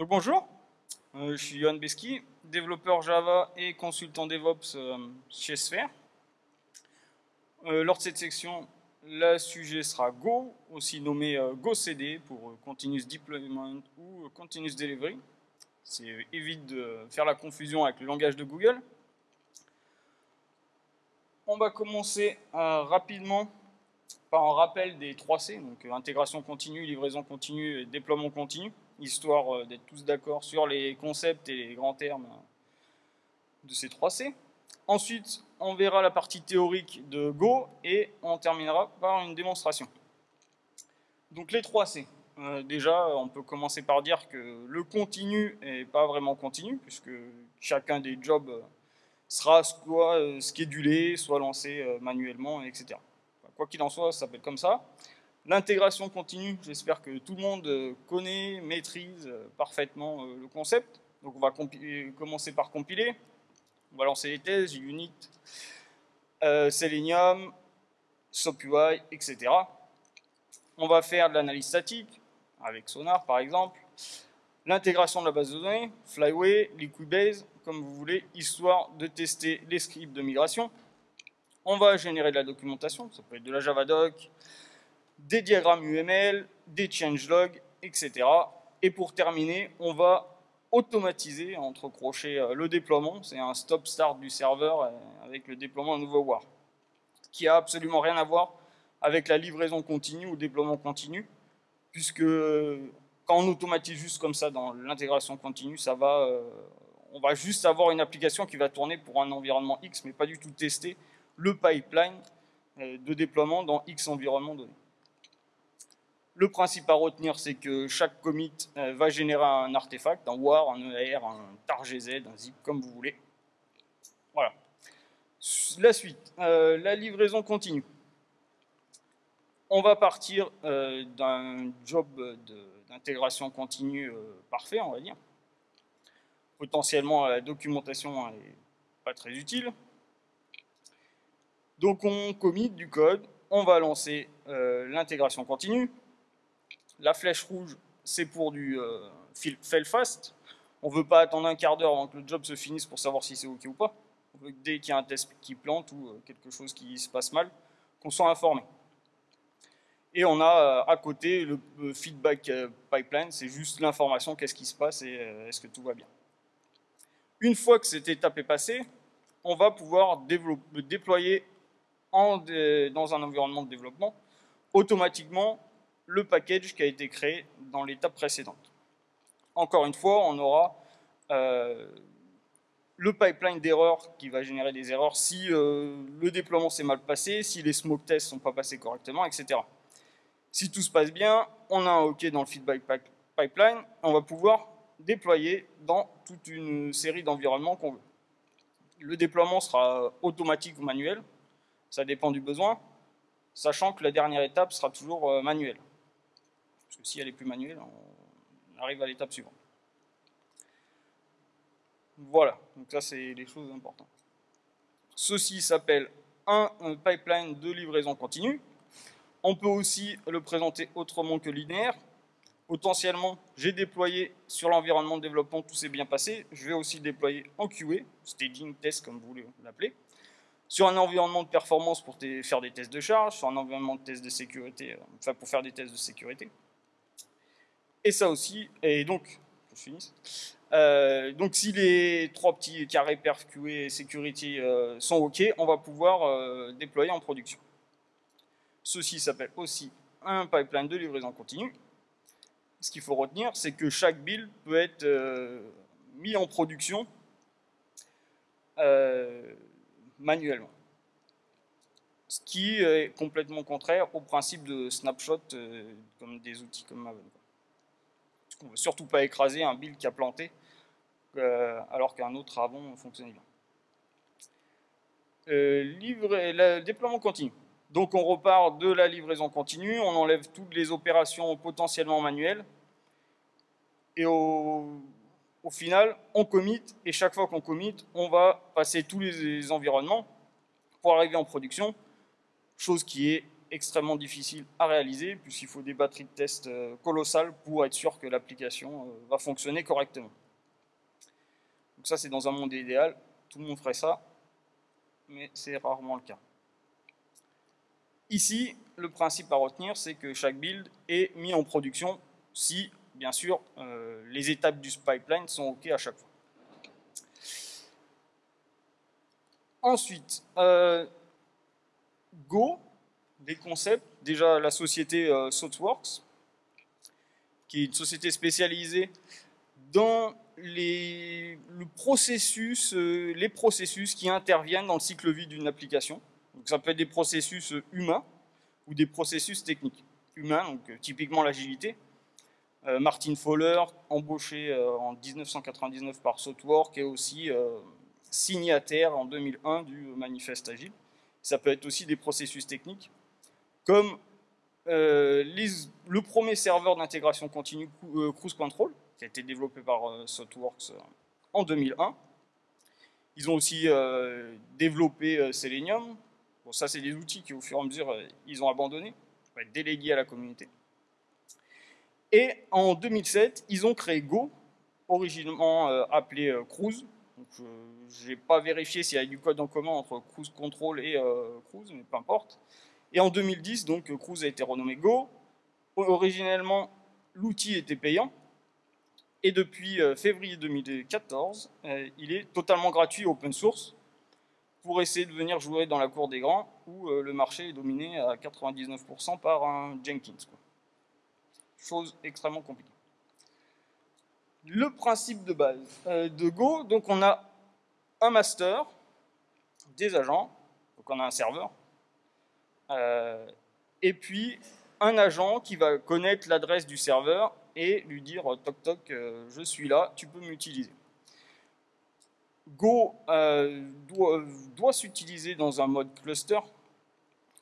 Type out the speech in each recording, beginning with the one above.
Donc bonjour, euh, je suis Johan Beski, développeur Java et consultant DevOps euh, chez Sphere. Euh, lors de cette section, le sujet sera Go, aussi nommé GoCD pour Continuous Deployment ou Continuous Delivery. C'est évite de faire la confusion avec le langage de Google. On va commencer rapidement par un rappel des 3 C, donc intégration continue, livraison continue et déploiement continu histoire euh, d'être tous d'accord sur les concepts et les grands termes de ces 3 C. Ensuite, on verra la partie théorique de Go et on terminera par une démonstration. Donc les 3 C. Euh, déjà, on peut commencer par dire que le continu n'est pas vraiment continu, puisque chacun des jobs sera soit euh, schedulé, soit lancé manuellement, etc. Quoi qu'il en soit, ça s'appelle comme ça. L'intégration continue, j'espère que tout le monde euh, connaît, maîtrise euh, parfaitement euh, le concept. Donc on va commencer par compiler. On va lancer les thèses, Unit, Selenium, SOAP-UI, etc. On va faire de l'analyse statique, avec Sonar par exemple. L'intégration de la base de données, Flyway, Liquibase, comme vous voulez, histoire de tester les scripts de migration. On va générer de la documentation, ça peut être de la Javadoc, des diagrammes UML, des changelogs, etc. Et pour terminer, on va automatiser, entre crochets, euh, le déploiement. C'est un stop-start du serveur euh, avec le déploiement d'un nouveau WAR, qui a absolument rien à voir avec la livraison continue ou déploiement continu, puisque euh, quand on automatise juste comme ça dans l'intégration continue, ça va, on va juste avoir une application qui va tourner pour un environnement X, mais pas du tout tester le pipeline de déploiement dans X environnement donné. Le principe à retenir, c'est que chaque commit euh, va générer un artefact, un war, un ER, un targz, un zip, comme vous voulez. Voilà. La suite, euh, la livraison continue. On va partir euh, d'un job d'intégration continue parfait, on va dire. Potentiellement, la documentation n'est pas très utile. Donc on commit du code, on va lancer l'intégration continue. La flèche rouge, c'est pour du euh, fail fast. On ne veut pas attendre un quart d'heure avant que le job se finisse pour savoir si c'est OK ou pas. On veut que dès qu'il y a un test qui plante ou euh, quelque chose qui se passe mal, qu'on soit informé. Et on a euh, à côté le feedback pipeline, c'est juste l'information, qu'est-ce qui se passe et est-ce que tout va bien. Une fois que cette étape est passée, on va pouvoir déployer dans un environnement de développement automatiquement le package qui a été créé dans l'étape précédente. Encore une fois, on aura euh, le pipeline d'erreurs qui va générer des erreurs si euh, le déploiement s'est mal passé, si les smoke tests ne sont pas passés correctement, etc. Si tout se passe bien, on a un OK dans le feedback pipeline, on va pouvoir déployer dans toute une série d'environnements qu'on veut. Le déploiement sera automatique ou manuel, ça dépend du besoin, sachant que la dernière étape sera toujours euh, manuelle. Parce que si elle est plus manuelle, on arrive à l'étape suivante. Voilà, donc ça c'est les choses importantes. Ceci s'appelle un, pipeline de livraison continue. On peut aussi le présenter autrement que linéaire. Potentiellement, j'ai déployé sur l'environnement de développement, tout s'est bien passé. Je vais aussi déployer en QA, staging test comme vous voulez l'appeler, sur un environnement de performance pour faire des tests de charge, sur un environnement de test de sécurité, euh, enfin pour faire des tests de sécurité. Et ça aussi, et donc, je finis. Euh, donc si les trois petits carrés perf, QA et security euh, sont OK, on va pouvoir euh, déployer en production. Ceci s'appelle aussi un pipeline de livraison continue. Ce qu'il faut retenir, c'est que chaque build peut être mis en production manuellement. Ce qui est complètement contraire au principe de snapshot comme des outils comme Maven. On ne veut surtout pas écraser un build qui a planté euh, alors qu'un autre avant fonctionnait bien. Euh, déploiement continu. Donc on repart de la livraison continue, on enlève toutes les opérations potentiellement manuelles, et au, final, on commit, et chaque fois qu'on commit, on va passer tous les environnements pour arriver en production, chose qui est extrêmement difficile à réaliser, puisqu'il faut des batteries de test euh, colossales pour être sûr que l'application euh, va fonctionner correctement. Donc ça, c'est dans un monde idéal, tout le monde ferait ça, mais c'est rarement le cas. Ici, le principe à retenir, c'est que chaque build est mis en production si, bien sûr, euh, les étapes du pipeline sont OK à chaque fois. Ensuite, Go, des concepts. Déjà, la société euh, Softworks, qui est une société spécialisée dans les, le processus, qui interviennent dans le cycle vie d'une application. Donc ça peut être des processus humains ou des processus techniques. Humains, donc euh, typiquement l'agilité. Euh, Martin Fowler, embauché euh, en 1999 par Softwork, est aussi signataire en 2001 du manifeste agile. Ça peut être aussi des processus techniques, comme le premier serveur d'intégration continue Cruise Control, qui a été développé par Softworks en 2001. Ils ont aussi développé Selenium, Bon, ça, c'est des outils qui, au fur et à mesure, euh, ils ont abandonné, délégués à la communauté. Et en 2007, ils ont créé Go, originellement euh, appelé euh, Cruise. je n'ai pas vérifié s'il y a du code en commun entre Cruise Control et Cruise, mais peu importe. Et en 2010, donc, Cruise a été renommé Go. Originellement, l'outil était payant. Et depuis février 2014, il est totalement gratuit open source pour essayer de venir jouer dans la cour des grands où euh, le marché est dominé à 99% par un Jenkins. Chose extrêmement compliquée. Le principe de base euh, de Go, donc on a un master, des agents, donc on a un serveur, euh, et puis un agent qui va connaître l'adresse du serveur et lui dire toc toc, je suis là, tu peux m'utiliser. Go euh, doit, s'utiliser dans un mode cluster.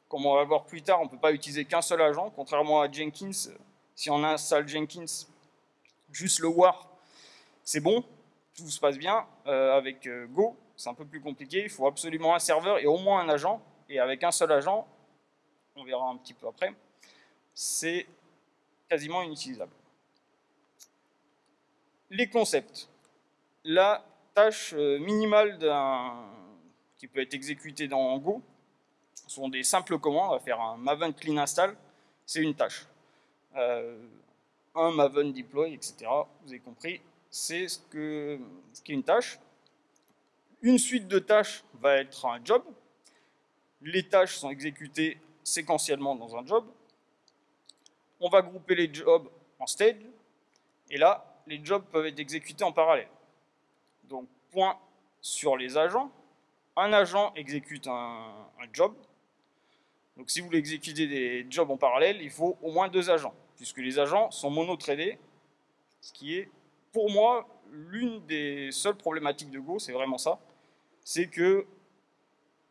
Comme on va voir plus tard, on ne peut pas utiliser qu'un seul agent, contrairement à Jenkins. Si on installe Jenkins, juste le war, c'est bon, tout se passe bien. Euh, avec euh, Go, c'est un peu plus compliqué, il faut absolument un serveur et au moins un agent. Et avec un seul agent, on verra un petit peu après, c'est quasiment inutilisable. Les concepts. Là, tâche euh, minimale qui peut être exécutée dans Go sont des simples commandes. On va faire un maven clean install, c'est une tâche. Euh, un maven deploy, etc. Vous avez compris, c'est ce, que, ce est une tâche. Une suite de tâches va être un job. Les tâches sont exécutées séquentiellement dans un job. On va grouper les jobs en stage. Et là, les jobs peuvent être exécutés en parallèle. Donc, point sur les agents. Un agent exécute un, job. Donc, si vous voulez exécuter des jobs en parallèle, il faut au moins deux agents, puisque les agents sont mono-tradés, ce qui est, pour moi, l'une des seules problématiques de Go, c'est vraiment ça. C'est que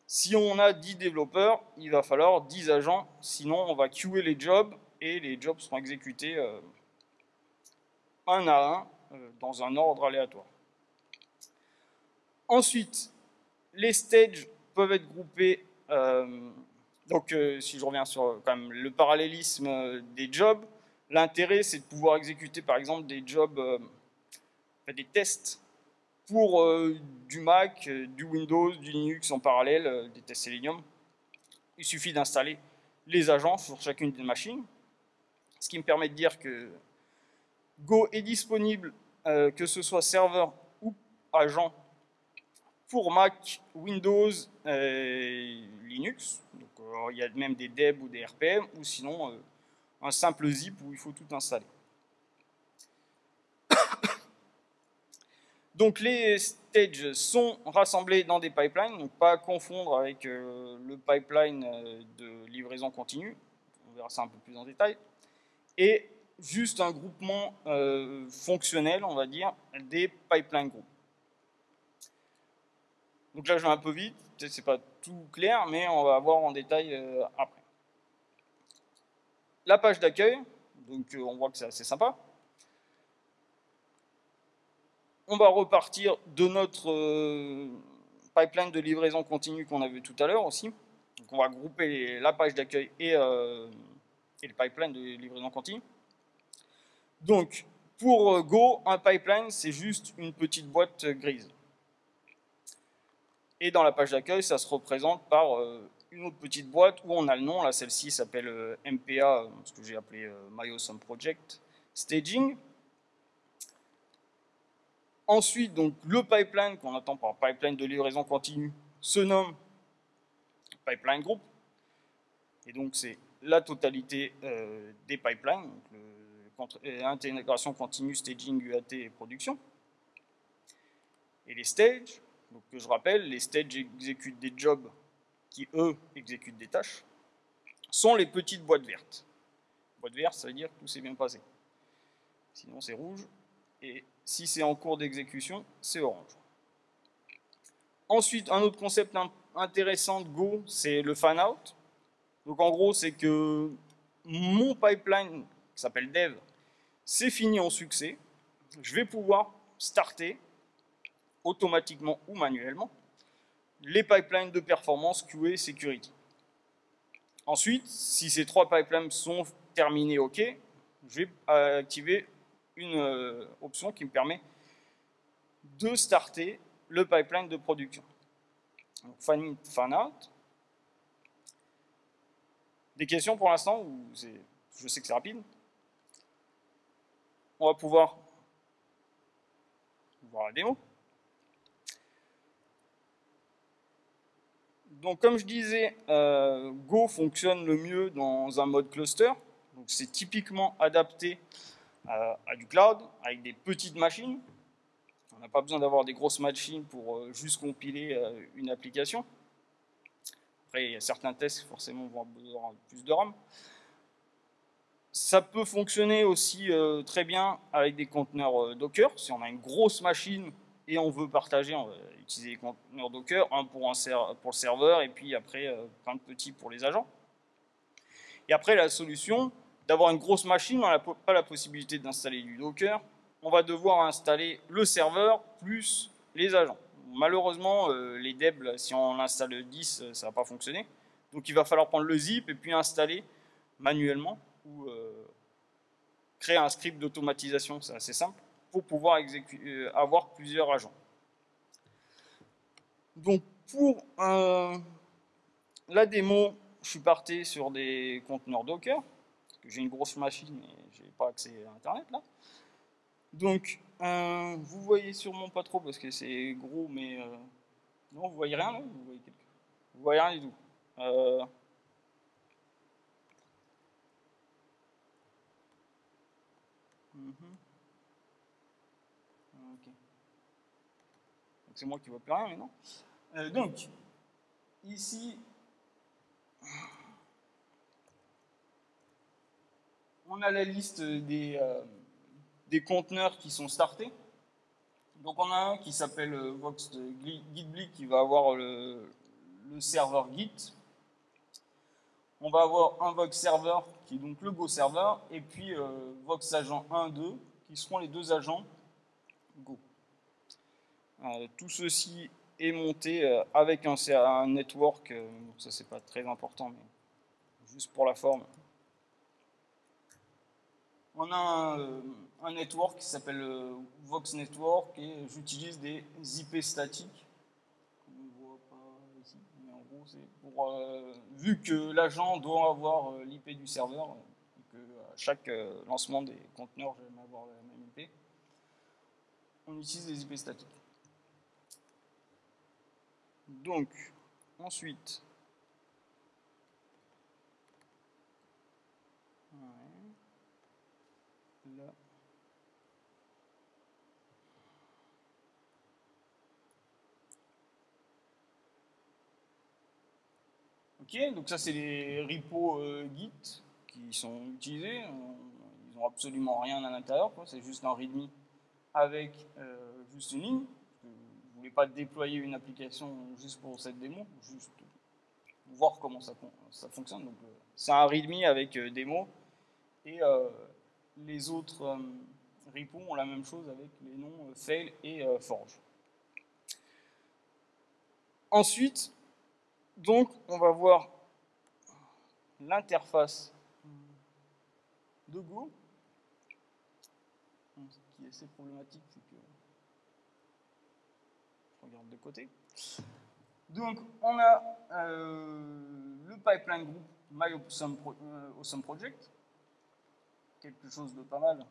si on a 10 développeurs, il va falloir 10 agents, sinon on va queuer les jobs et les jobs seront exécutés euh, un à un euh, dans un ordre aléatoire. Ensuite, les stages peuvent être groupés. Euh, donc, si je reviens sur le parallélisme des jobs, l'intérêt, c'est de pouvoir exécuter, par exemple, des jobs, des tests pour du Mac, du Windows, du Linux en parallèle, des tests Selenium. Il suffit d'installer les agents sur chacune des machines, ce qui me permet de dire que Go est disponible, que ce soit serveur ou agent pour Mac, Windows et Linux. Donc, euh, il y a même des DEB ou des RPM, ou sinon euh, un simple zip où il faut tout installer. Donc les stages sont rassemblés dans des pipelines, donc pas à confondre avec euh, le pipeline de livraison continue, on verra ça un peu plus en détail, et juste un groupement fonctionnel, on va dire, des pipeline groups. Donc là, je vais un peu vite, peut-être c'est pas tout clair, mais on va voir en détail euh, après. La page d'accueil, donc euh, on voit que c'est assez sympa. On va repartir de notre euh, pipeline de livraison continue qu'on a vu tout à l'heure aussi. Donc on va grouper la page d'accueil et, euh, le pipeline de livraison continue. Donc, pour Go, un pipeline, c'est juste une petite boîte grise. Et dans la page d'accueil, ça se représente par une autre petite boîte où on a le nom. Celle-ci s'appelle MPA, ce que j'ai appelé My Awesome Project Staging. Ensuite, donc, le pipeline qu'on attend par pipeline de livraison continue se nomme pipeline group. Et donc, c'est la totalité euh, des pipelines, le, intégration continue, staging, UAT et production. Et les stages, donc que je rappelle, les stages exécutent des jobs qui, eux, exécutent des tâches, sont les petites boîtes vertes. Boîte verte, ça veut dire que tout s'est bien passé. Sinon, c'est rouge. Et si c'est en cours d'exécution, c'est orange. Ensuite, un autre concept intéressant de Go, c'est le fan-out. Donc en gros, c'est que mon pipeline, qui s'appelle dev, c'est fini en succès. Je vais pouvoir starter, automatiquement ou manuellement, les pipelines de performance QA Security. Ensuite, si ces trois pipelines sont terminés OK, je vais activer une euh, option qui me permet de starter le pipeline de production. Donc, out. Des questions pour l'instant Je sais que c'est rapide. On va pouvoir voir la démo. Donc comme je disais, euh, Go fonctionne le mieux dans un mode cluster. C'est typiquement adapté à, du cloud avec des petites machines. On n'a pas besoin d'avoir des grosses machines pour euh, juste compiler euh, une application. Après, il y a certains tests qui forcément vont avoir besoin de plus de RAM. Ça peut fonctionner aussi euh, très bien avec des conteneurs Docker. Si on a une grosse machine et on veut partager, on va utiliser des conteneurs Docker, un pour le serveur et puis après plein de petits pour les agents. Et après, la solution, d'avoir une grosse machine, on n'a pas la possibilité d'installer du Docker. On va devoir installer le serveur plus les agents. Malheureusement, euh, les DEB, si on installe 10, euh, ça ne va pas fonctionner. Donc il va falloir prendre le zip et puis installer manuellement ou euh, créer un script d'automatisation, c'est assez simple, pour pouvoir avoir plusieurs agents. Donc pour la démo, je suis parti sur des conteneurs Docker j'ai une grosse machine et j'ai pas accès à Internet là. Donc, euh, vous voyez sûrement pas trop parce que c'est gros, mais euh, non, vous voyez rien là Vous voyez, quelque... vous voyez rien du tout. Euh... Mm Ok. C'est moi qui vois plus rien, mais non. Donc, ici, on a la liste des, euh, des conteneurs qui sont startés. Donc on a un qui s'appelle euh, Vox GitBlick qui va avoir le, serveur Git. On va avoir un Vox Server qui est donc le Go Server et puis euh, Vox Agent 1, 2 qui seront les deux agents Go. tout ceci est monté avec un, un network, ça c'est pas très important mais juste pour la forme, on a un, network qui s'appelle euh, Vox Network et j'utilise des IP statiques. On voit pas ici, mais en gros, c'est pour. Euh, vu que l'agent doit avoir euh, l'IP du serveur, et que à chaque lancement des conteneurs, j'aime avoir la même IP, on utilise des IP statiques. Donc, ensuite, Donc ça c'est les repos euh, Git qui sont utilisés. Ils n'ont absolument rien à l'intérieur, c'est juste un README avec euh, juste une ligne. Vous ne voulez pas déployer une application juste pour cette démo, juste voir comment ça, fonctionne. Donc euh, c'est un README avec démo et les autres repos ont la même chose avec les noms fail et forge. Ensuite, donc, on va voir l'interface de Go. Ce qui est assez problématique, c'est que je regarde de côté. Donc, on a euh, le pipeline group My Awesome, Project. Quelque chose de pas mal,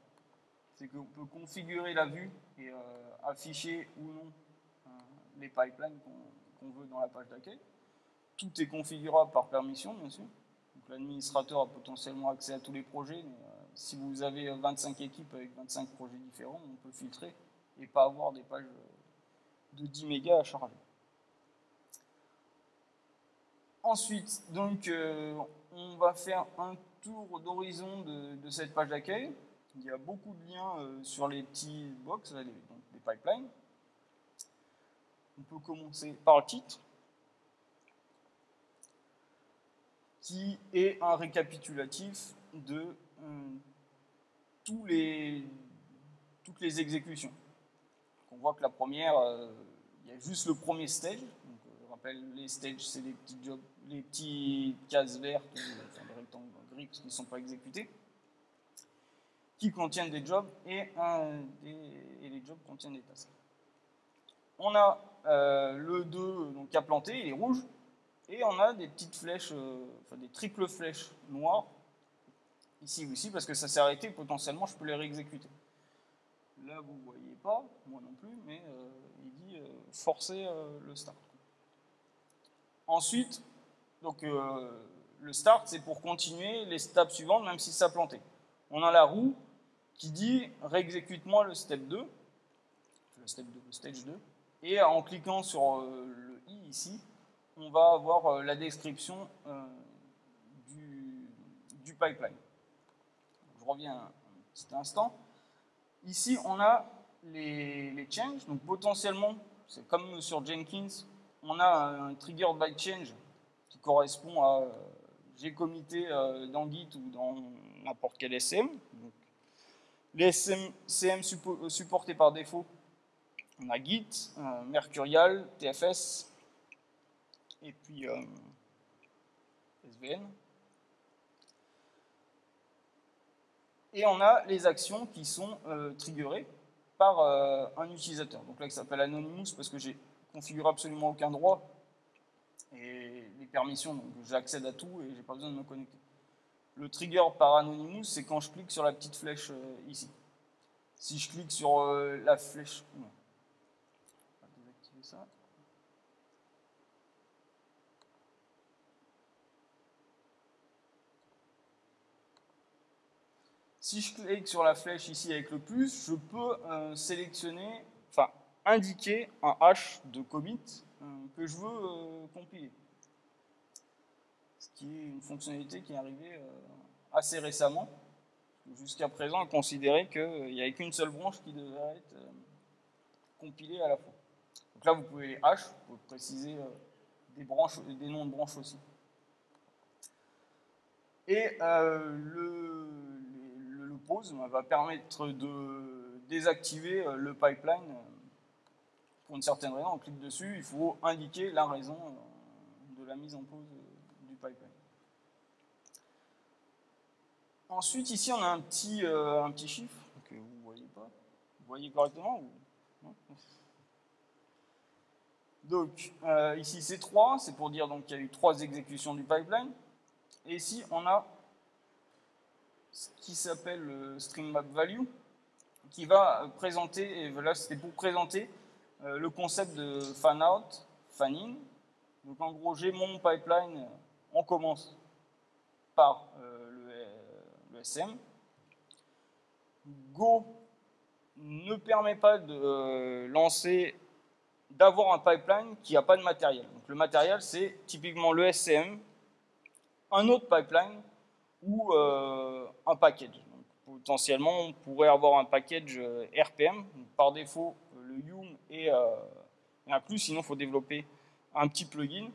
c'est qu'on peut configurer la vue et euh, afficher ou non euh, les pipelines qu'on veut dans la page d'accueil. Tout est configurable par permission, bien sûr. L'administrateur a potentiellement accès à tous les projets, mais si vous avez 25 équipes avec 25 projets différents, on peut filtrer et pas avoir des pages de 10 mégas à charger. Ensuite, donc, euh, on va faire un tour d'horizon de, cette page d'accueil. Il y a beaucoup de liens euh, sur les petits box, les pipelines. On peut commencer par le titre, qui est un récapitulatif de euh, toutes les exécutions. on voit que la première, il y a juste le premier stage, les stages, c'est les petits jobs, les petits cases vertes, enfin les rectangles gris qui ne sont pas exécutés, qui contiennent des jobs et, les jobs contiennent des tasks. On a euh, le 2 donc, qui a planté, il est rouge, et on a des petites flèches, euh, enfin des triples flèches noires, ici aussi, parce que ça s'est arrêté, potentiellement je peux les réexécuter. Là vous ne voyez pas, moi non plus, mais euh, il dit forcer le start. Ensuite, donc, euh, le start, c'est pour continuer les steps suivantes, même si ça planté. On a la roue qui dit réexécute-moi le step 2, le step 2, le stage 2, et en cliquant sur euh, le i ici, on va avoir euh, la description du, du, pipeline. Je reviens un petit instant. Ici, on a les, changes, donc potentiellement, c'est comme sur Jenkins, on a un trigger by change qui correspond à euh, j'ai commité euh, dans Git ou dans n'importe quel SM. les euh, supportés par défaut, on a Git, Mercurial, TFS et puis SVN. Et on a les actions qui sont triggerées par un utilisateur. Donc là, qui s'appelle Anonymous parce que j'ai configure absolument aucun droit. Et les permissions, donc j'accède à tout et j'ai pas besoin de me connecter. Le trigger par Anonymous, c'est quand je clique sur la petite flèche euh, ici. Si je clique sur euh, la flèche... On va désactiver ça. Si je clique sur la flèche ici avec le plus, je peux euh, sélectionner, enfin indiquer un hash de commit euh, que je veux euh, compiler. Ce qui est une fonctionnalité qui est arrivée assez récemment. Jusqu'à présent, on considérait qu'il n'y avait qu'une seule branche qui devait être compilée à la fois. Donc là, vous pouvez les hash, vous pouvez préciser des, branches, des noms de branches aussi. Et le, va permettre de désactiver le pipeline pour une certaine raison, on clique dessus, il faut indiquer la raison euh, de la mise en pause euh, du pipeline. Ensuite, ici, on a un petit, euh, un petit chiffre que vous ne voyez pas. Vous voyez correctement Donc, ici, c'est 3. C'est pour dire qu'il y a eu 3 exécutions du pipeline. Et ici, on a ce qui s'appelle le string map value, qui va présenter, et voilà, c'était pour présenter euh, le concept de fan-out, fan-in. Donc en gros, j'ai mon pipeline, on commence par euh, le, SM. Go ne permet pas de euh, lancer, d'avoir un pipeline qui n'a pas de matériel. Donc le matériel, c'est typiquement le SM, un autre pipeline ou un package. potentiellement, on pourrait avoir un package RPM. par défaut, le Yum et, euh, un plus, sinon il faut développer un petit plugin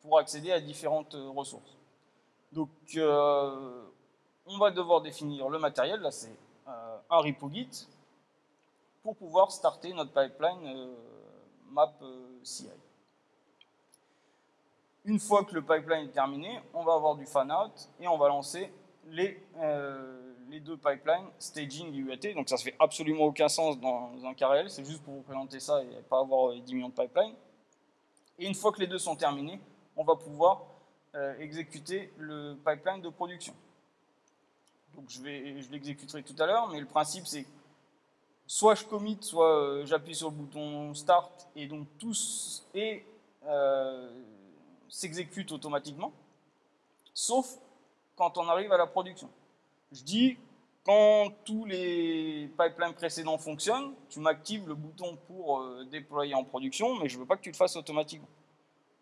pour accéder à différentes euh, ressources. Donc, euh, on va devoir définir le matériel, là c'est un repo Git, pour pouvoir starter notre pipeline map CI. Une fois que le pipeline est terminé, on va avoir du fan-out et on va lancer les, euh, les deux pipelines, staging et UAT. Donc ça ne fait absolument aucun sens dans un cas réel, c'est juste pour vous présenter ça et pas avoir 10 millions de pipelines. Et une fois que les deux sont terminés, on va pouvoir euh, exécuter le pipeline de production. Donc je, je l'exécuterai tout à l'heure, mais le principe c'est soit je commit, soit euh, j'appuie sur le bouton Start et donc tout et s'exécute automatiquement, sauf quand on arrive à la production. Je dis, quand tous les pipelines précédents fonctionnent, tu m'actives le bouton pour euh, déployer en production, mais je ne veux pas que tu le fasses automatiquement.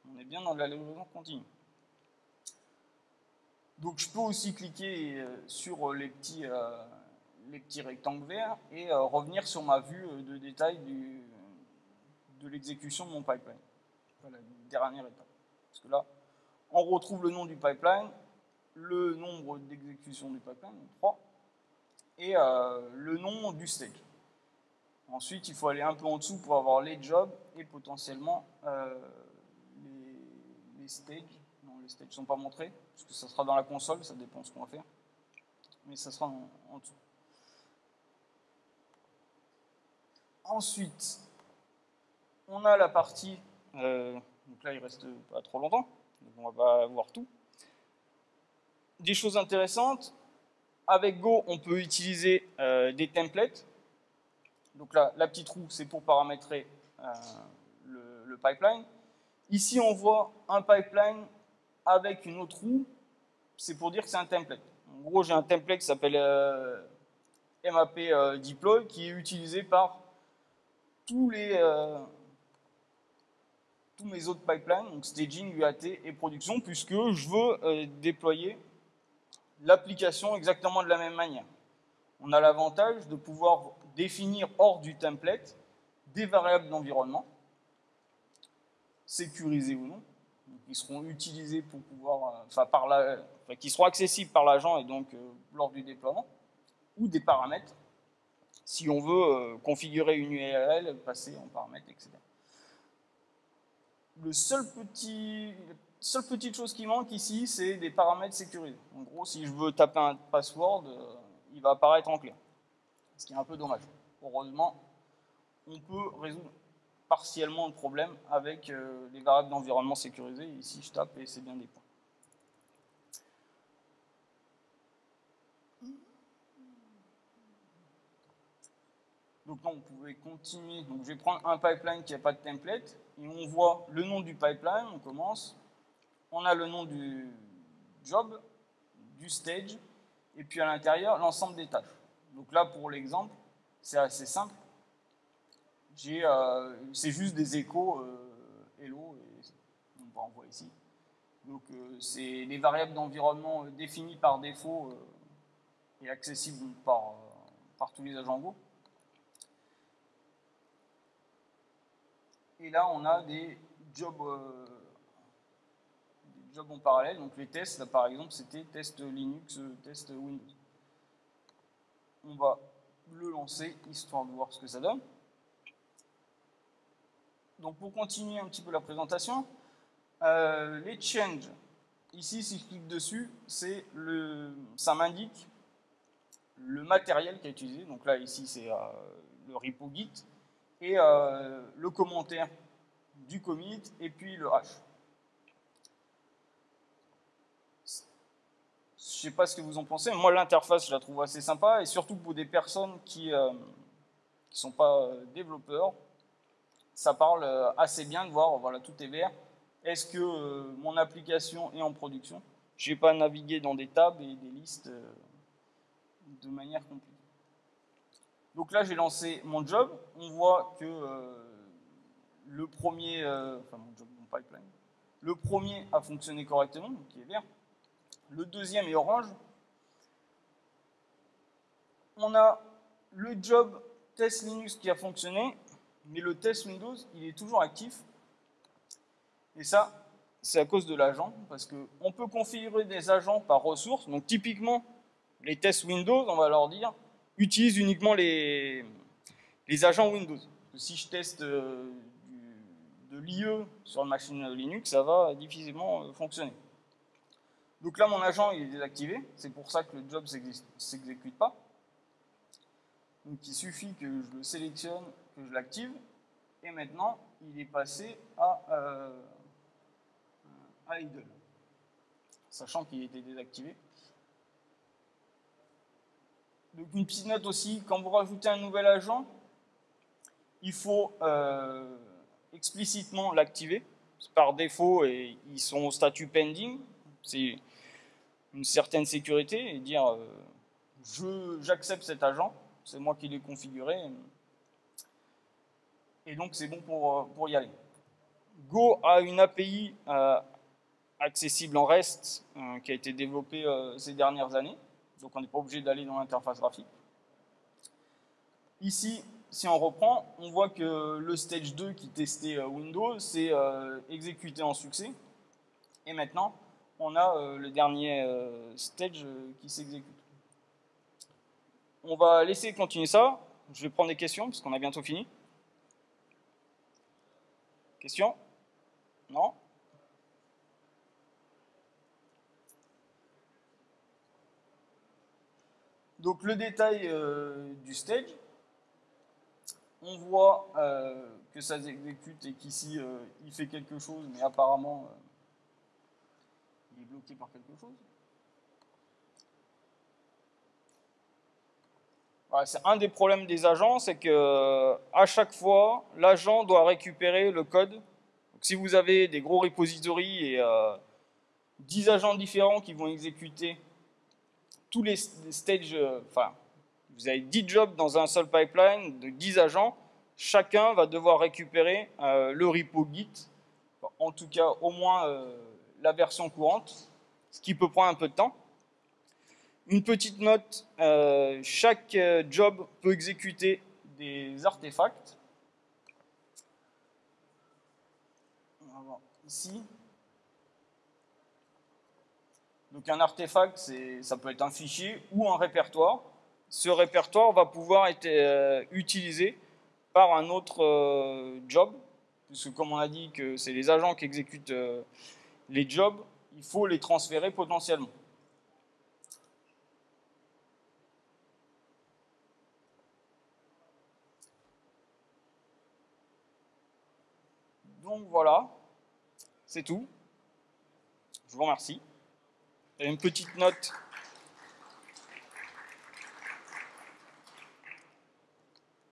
On est bien dans la livraison continue. Donc je peux aussi cliquer euh, sur les petits, euh, les petits rectangles verts et revenir sur ma vue de détail de l'exécution de mon pipeline. Voilà, dernière étape. Parce que là, on retrouve le nom du pipeline, le nombre d'exécutions du pipeline, 3, et euh, le nom du stage. Ensuite, il faut aller un peu en dessous pour avoir les jobs et potentiellement euh, les, stages. Non, les stages ne sont pas montrés, parce que ça sera dans la console, ça dépend de ce qu'on va faire. Mais ça sera en, dessous. Ensuite, on a la partie euh, donc là, il reste pas trop longtemps, donc on va pas voir tout. Des choses intéressantes, avec Go, on peut utiliser euh, des templates. Donc là, la petite roue, c'est pour paramétrer euh, le, pipeline. Ici, on voit un pipeline avec une autre roue, c'est pour dire que c'est un template. En gros, j'ai un template qui s'appelle euh, MAP Deploy, qui est utilisé par tous les tous mes autres pipelines, donc staging, UAT et production, puisque je veux euh, déployer l'application exactement de la même manière. On a l'avantage de pouvoir définir hors du template des variables d'environnement, sécurisées ou non, qui seront utilisées pour pouvoir, euh, enfin, qui seront accessibles par l'agent et donc euh, lors du déploiement, ou des paramètres, si on veut configurer une URL, passer en paramètres, etc le seul petit, seule petite chose qui manque ici, c'est des paramètres sécurisés. En gros, si je veux taper un password, euh, il va apparaître en clair. Ce qui est un peu dommage. Heureusement, on peut résoudre partiellement le problème avec euh, les variables d'environnement sécurisées. Ici, je tape et c'est bien des points. Donc là, on pouvait continuer. Je vais prendre un pipeline qui n'a pas de template et on voit le nom du pipeline, on commence, on a le nom du job, du stage, et puis à l'intérieur, l'ensemble des tâches. Donc là, pour l'exemple, c'est assez simple. Euh, c'est juste des échos euh, hello, et on va en voir ici. Donc euh, c'est les variables d'environnement définies par défaut et accessibles par, par tous les agents Go. Et là, on a des jobs, euh, en parallèle. Donc les tests, là par exemple, c'était test Linux, test Windows. On va le lancer, histoire de voir ce que ça donne. Donc pour continuer un petit peu la présentation, euh, les changes, ici si je clique dessus, le, ça m'indique le matériel qui est utilisé. Donc là ici c'est euh, le repo Git et euh, le commentaire du commit et puis le hash. Je sais pas ce que vous en pensez, moi l'interface je la trouve assez sympa et surtout pour des personnes qui ne euh, sont pas euh, développeurs, ça parle assez bien de voir, voilà tout est vert, est-ce que mon application est en production? Je n'ai pas navigué dans des tables et des listes de manière compliquée. Donc là, j'ai lancé mon job. On voit que euh, le premier, euh, enfin mon pipeline, a fonctionné correctement, donc est vert. Le deuxième est orange. On a le job test Linux qui a fonctionné, mais le test Windows, il est toujours actif. Et ça, c'est à cause de l'agent, parce qu'on peut configurer des agents par ressources. Donc typiquement, les tests Windows, on va leur dire, utilise uniquement les, les agents Windows. Si je teste euh, de l'IE sur une machine Linux, ça va difficilement fonctionner. Donc là, mon agent il est désactivé, c'est pour ça que le job ne s'exécute pas. Donc il suffit que je le sélectionne, que je l'active, et maintenant il est passé à, euh, à idle, sachant qu'il était désactivé. Donc une petite note aussi, quand vous rajoutez un nouvel agent, il faut euh, explicitement l'activer. Par défaut, et ils sont au statut pending. C'est une certaine sécurité et dire euh, j'accepte cet agent, c'est moi qui l'ai configuré. Et donc c'est bon pour, pour y aller. Go a une API euh, accessible en REST qui a été développée ces dernières années donc on n'est pas obligé d'aller dans l'interface graphique. Ici, si on reprend, on voit que le stage 2 qui testait euh, Windows s'est euh, exécuté en succès. Et maintenant, on a euh, le dernier stage qui s'exécute. On va laisser continuer ça. Je vais prendre des questions parce qu'on a bientôt fini. Questions? Non? Donc le détail euh, du stage, on voit euh, que ça s'exécute et qu'ici euh, il fait quelque chose, mais apparemment il est bloqué par quelque chose. c'est un des problèmes des agents, c'est que à chaque fois, l'agent doit récupérer le code. Donc, si vous avez des gros repositories et 10 agents différents qui vont exécuter tous les stages, euh, enfin, vous avez 10 jobs dans un seul pipeline de 10 agents, chacun va devoir récupérer euh, le repo Git, en tout cas au moins euh, la version courante, ce qui peut prendre un peu de temps. Une petite note, chaque job peut exécuter des artefacts. Ici. Donc un artefact, ça peut être un fichier ou un répertoire. Ce répertoire va pouvoir être euh, utilisé par un autre euh, job, puisque comme on a dit que c'est les agents qui exécutent euh, les jobs, il faut les transférer potentiellement. Donc voilà, c'est tout. Je vous remercie une petite note